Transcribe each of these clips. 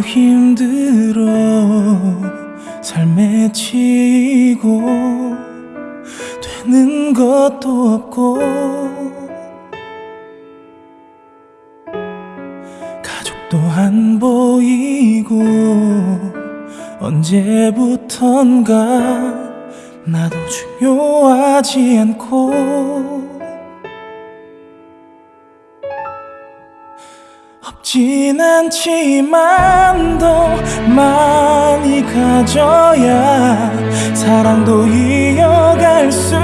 힘들어 삶에 치이고 되는 것도 없고 가족도 안 보이고 언제부턴가 나도 중요하지 않고 없진 않지만 더 많이 가져야 사랑도 이어갈 수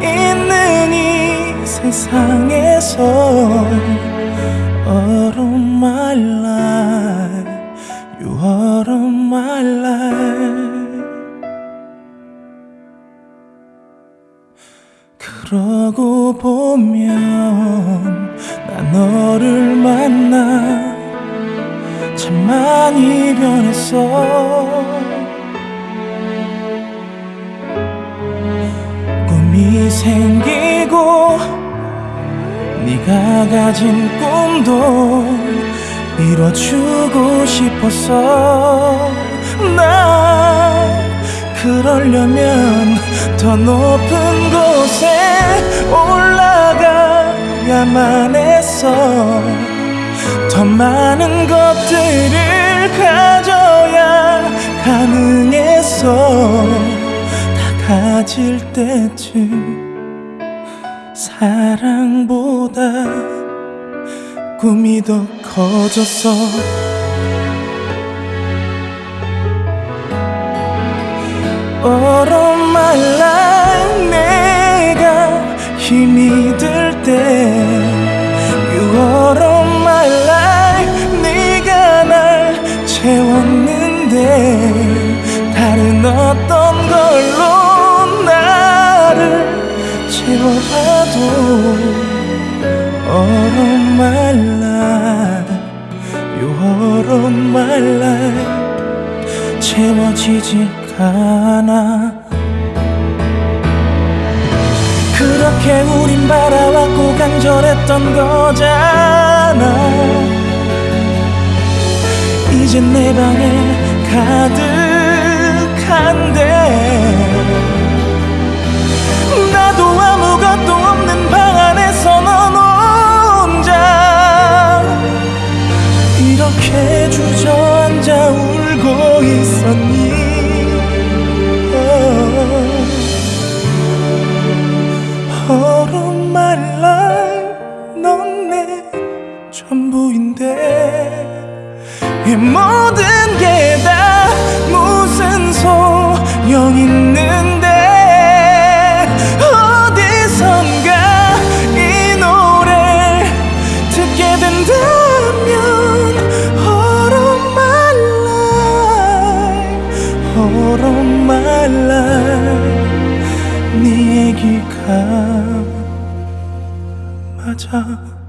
있는 이 세상에서 All of my life You are all my life. 그러고 보면 나 너를 만나 참 많이 변했어. 꿈이 생기고 네가 가진 꿈도 이뤄주고 싶었어. 나 그러려면 더 높은 곳에 올라가 야만 했어 더 많은 것들을 가져야 가능했어 다 가질 때쯤 사랑보다 꿈이 더 커졌어 my life 내가 힘이 You all of my life 채워지지 않아. 그렇게 우린 바라왔고 간절했던 거잖아. 이제 내 방에 가득한데 이렇게 주저앉아 울고 있었니? my life 넌내 전부인데 이 모든 게 다 무슨 소용 있는데 네 얘기가 맞아